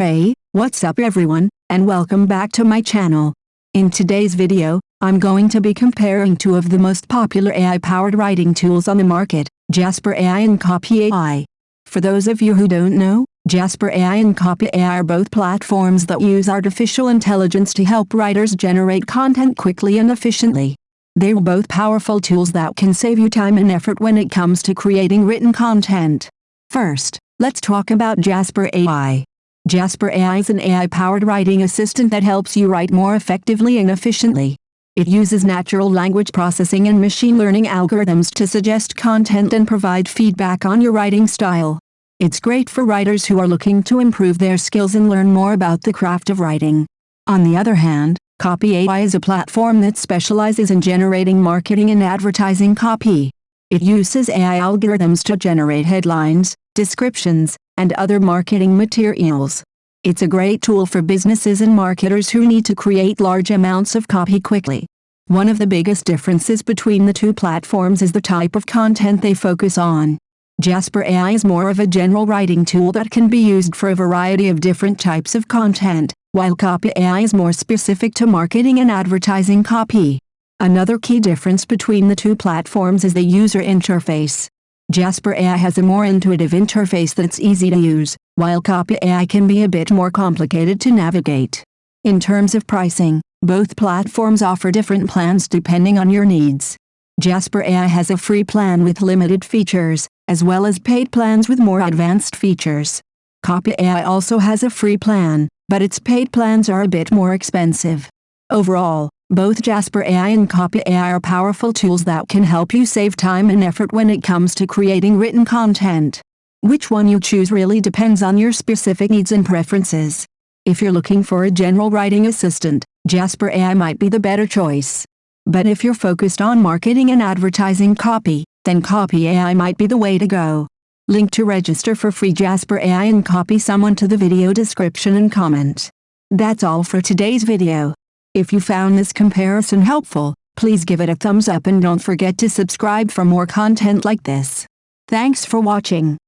Hey, what's up everyone, and welcome back to my channel. In today's video, I'm going to be comparing two of the most popular AI-powered writing tools on the market, Jasper AI and Copy AI. For those of you who don't know, Jasper AI and Copy AI are both platforms that use artificial intelligence to help writers generate content quickly and efficiently. They're both powerful tools that can save you time and effort when it comes to creating written content. First, let's talk about Jasper AI. Jasper AI is an AI-powered writing assistant that helps you write more effectively and efficiently. It uses natural language processing and machine learning algorithms to suggest content and provide feedback on your writing style. It's great for writers who are looking to improve their skills and learn more about the craft of writing. On the other hand, Copy AI is a platform that specializes in generating marketing and advertising copy. It uses AI algorithms to generate headlines, descriptions, and other marketing materials. It's a great tool for businesses and marketers who need to create large amounts of copy quickly. One of the biggest differences between the two platforms is the type of content they focus on. Jasper AI is more of a general writing tool that can be used for a variety of different types of content while Copy AI is more specific to marketing and advertising copy. Another key difference between the two platforms is the user interface. Jasper AI has a more intuitive interface that's easy to use, while Copy AI can be a bit more complicated to navigate. In terms of pricing, both platforms offer different plans depending on your needs. Jasper AI has a free plan with limited features, as well as paid plans with more advanced features. Copy AI also has a free plan, but its paid plans are a bit more expensive. Overall, both Jasper AI and Copy AI are powerful tools that can help you save time and effort when it comes to creating written content. Which one you choose really depends on your specific needs and preferences. If you're looking for a general writing assistant, Jasper AI might be the better choice. But if you're focused on marketing and advertising copy, then Copy AI might be the way to go. Link to register for free Jasper AI and copy someone to the video description and comment. That's all for today's video. If you found this comparison helpful, please give it a thumbs up and don't forget to subscribe for more content like this. Thanks for watching.